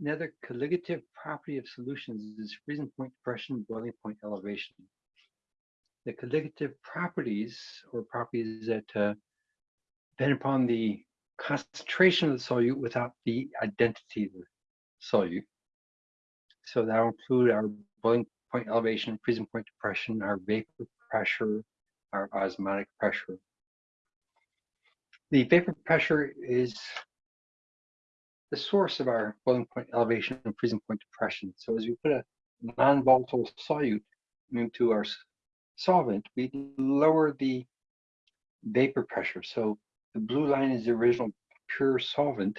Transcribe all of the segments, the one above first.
Another colligative property of solutions is freezing point depression, boiling point elevation. The colligative properties or properties that uh, depend upon the concentration of the solute without the identity of the solute. So that will include our boiling point elevation, freezing point depression, our vapor pressure, our osmotic pressure. The vapor pressure is the source of our boiling point elevation and freezing point depression. So as we put a non-volatile solute into our solvent, we lower the vapor pressure. So the blue line is the original pure solvent.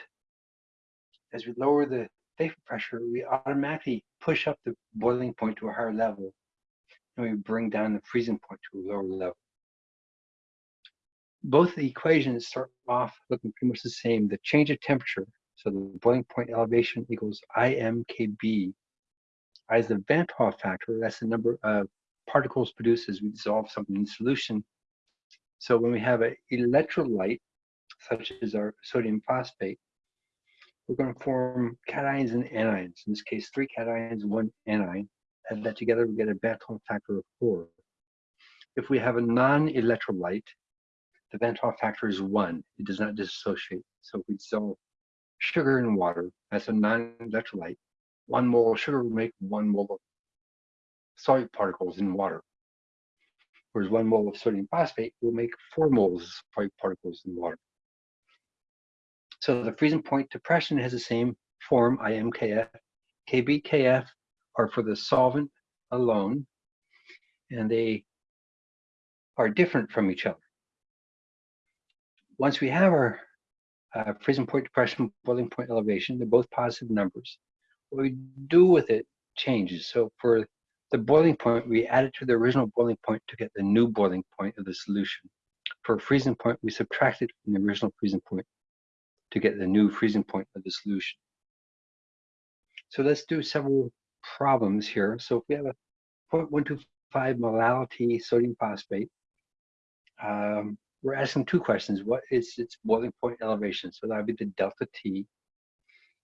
As we lower the vapor pressure, we automatically push up the boiling point to a higher level and we bring down the freezing point to a lower level. Both the equations start off looking pretty much the same. The change of temperature so the boiling point elevation equals IMKB. I is the Van't Hoff factor. That's the number of particles produced as we dissolve something in solution. So when we have an electrolyte, such as our sodium phosphate, we're going to form cations and anions. In this case, three cations, one anion. Add that together, we get a Van't Hoff factor of four. If we have a non-electrolyte, the Van't Hoff factor is one. It does not dissociate. So if we dissolve sugar in water as a non-electrolyte, one mole of sugar will make one mole of solute particles in water. Whereas one mole of sodium phosphate will make four moles of solute particles in water. So the freezing point depression has the same form, IMKF. KBKF are for the solvent alone, and they are different from each other. Once we have our uh, freezing point depression, boiling point elevation. They're both positive numbers. What we do with it changes. So for the boiling point, we add it to the original boiling point to get the new boiling point of the solution. For freezing point, we subtract it from the original freezing point to get the new freezing point of the solution. So let's do several problems here. So if we have a 0.125 molality sodium phosphate, um, we're asking two questions. What is its boiling point elevation? So that would be the delta T.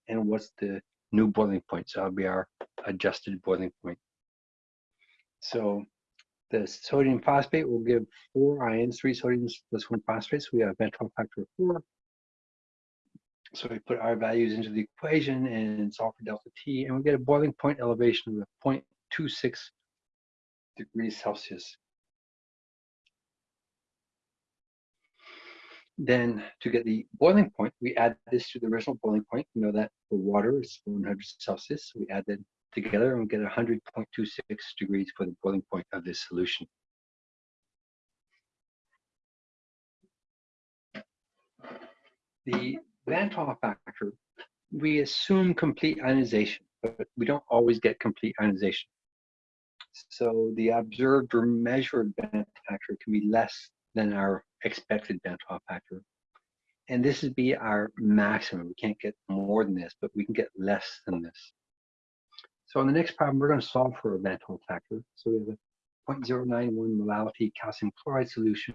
And what's the new boiling point? So that'll be our adjusted boiling point. So the sodium phosphate will give four ions, three sodiums plus one phosphate. So we have a Hoff factor of four. So we put our values into the equation and solve for delta T, and we get a boiling point elevation of 0.26 degrees Celsius. Then to get the boiling point, we add this to the original boiling point. We know that the water is 100 Celsius. We add that together and we get 100.26 degrees for the boiling point of this solution. The Van't Hoff factor, we assume complete ionization, but we don't always get complete ionization. So the observed or measured Van't factor can be less than our expected Hoff factor. And this would be our maximum. We can't get more than this, but we can get less than this. So in the next problem, we're going to solve for a Van't factor. So we have a 0.091 molality calcium chloride solution.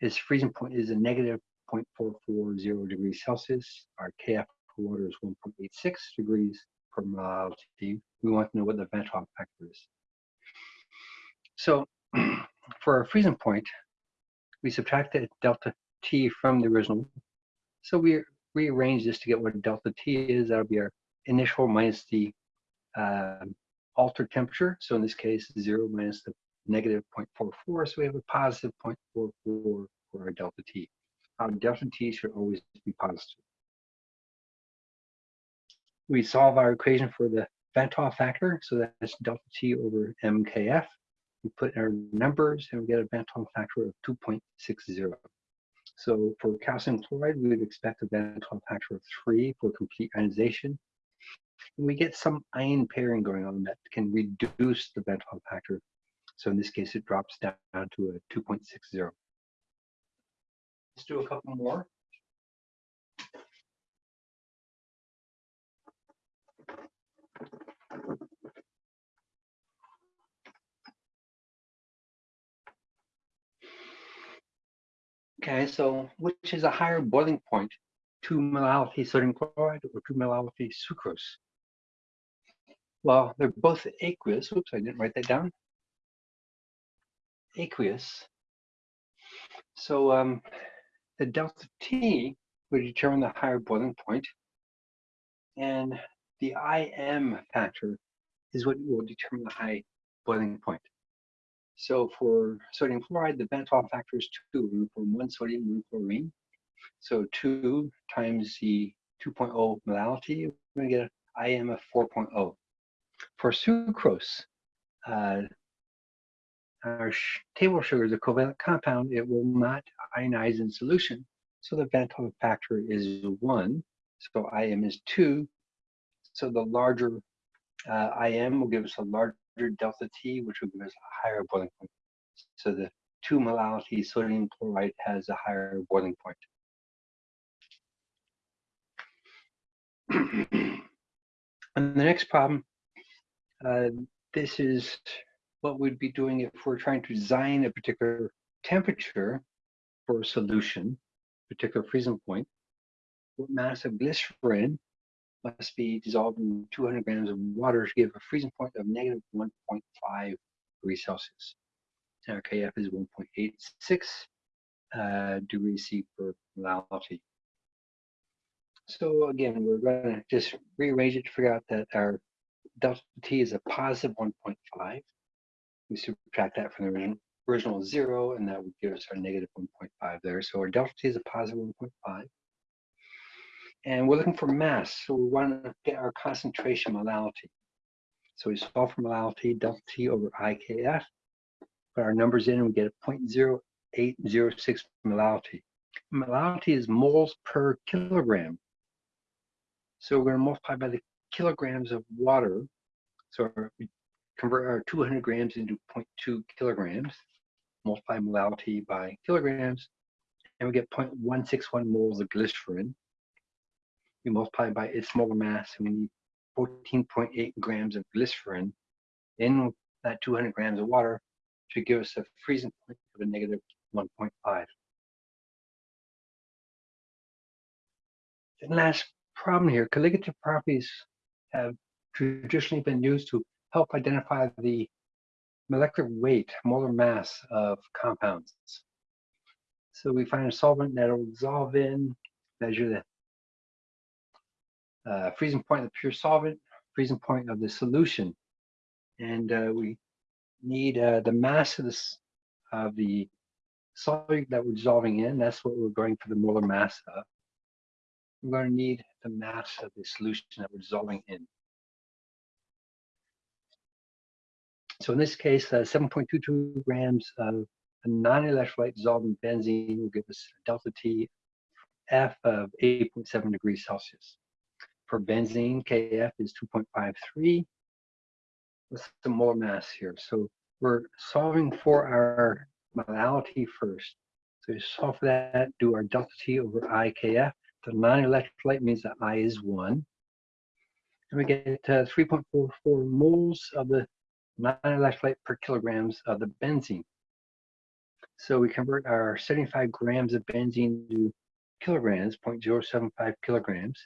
Its freezing point is a negative 0.440 degrees Celsius. Our KF for water is 1.86 degrees per molality. We want to know what the Van't factor is. So for our freezing point, we subtracted delta t from the original. So we rearrange this to get what delta t is. That'll be our initial minus the uh, altered temperature. So in this case, 0 minus the negative 0.44. So we have a positive 0.44 for our delta t. Our delta t should always be positive. We solve our equation for the Van't Hoff factor. So that's delta t over mkf we put our numbers and we get a Van't factor of 2.60. So for calcium chloride, we would expect a Van't factor of three for complete ionization. And we get some ion pairing going on that can reduce the Van't factor. So in this case, it drops down to a 2.60. Let's do a couple more. Okay, so which is a higher boiling point 2 molality sodium chloride or 2 molality sucrose? Well, they're both aqueous. Oops, I didn't write that down. Aqueous. So um, the delta T would determine the higher boiling point, and the IM factor is what will determine the high boiling point. So for sodium chloride, the Van 't factor is 2 from 1 sodium, 1 chlorine. So 2 times the 2.0 molality, we're going to get an IM of 4.0. For sucrose, uh, our table sugar is a covalent compound. It will not ionize in solution. So the Van 't factor is 1. So IM is 2. So the larger uh, IM will give us a larger delta T, which will give us a higher boiling point. So the 2 molality sodium chloride has a higher boiling point. and the next problem, uh, this is what we'd be doing if we're trying to design a particular temperature for a solution, particular freezing point. What mass of glycerin must be dissolved in 200 grams of water to give a freezing point of negative 1.5 degrees Celsius. Our KF is 1.86 uh, degrees C per molality. So again, we're going to just rearrange it to figure out that our delta T is a positive 1.5. We subtract that from the original, original zero, and that would give us our negative 1.5 there. So our delta T is a positive 1.5 and we're looking for mass. So we want to get our concentration molality. So we solve for molality, delta T over IKF, put our numbers in and we get a 0.0806 molality. Molality is moles per kilogram. So we're going to multiply by the kilograms of water. So we convert our 200 grams into 0.2 kilograms, multiply molality by kilograms, and we get 0.161 moles of glycerin we multiply by its molar mass, and we need 14.8 grams of glycerin in that 200 grams of water to give us a freezing point of a negative 1.5. And last problem here, colligative properties have traditionally been used to help identify the molecular weight, molar mass of compounds. So we find a solvent that will dissolve in, measure the uh, freezing point of the pure solvent, freezing point of the solution. And uh, we need uh, the mass of, this, of the solute that we're dissolving in. That's what we're going for the molar mass of. We're going to need the mass of the solution that we're dissolving in. So in this case, uh, 7.22 grams of a non-electrolyte dissolved in benzene will give us delta T F of 8.7 degrees Celsius for benzene, KF is 2.53. What's the molar mass here? So we're solving for our molality first. So we solve for that, do our delta T over IKF. The non-electrolyte means that I is 1. And we get uh, 3.44 moles of the non-electrolyte per kilograms of the benzene. So we convert our 75 grams of benzene to kilograms, 0.075 kilograms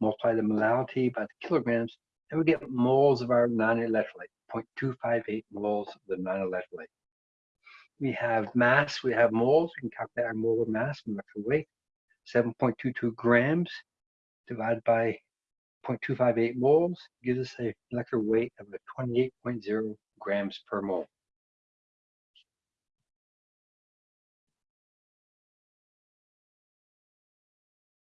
multiply the molality by the kilograms, and we get moles of our non-electrolyte, 0.258 moles of the non-electrolyte. We have mass, we have moles, we can calculate our molar mass, molecular weight, 7.22 grams divided by 0.258 moles gives us a molecular weight of 28.0 grams per mole.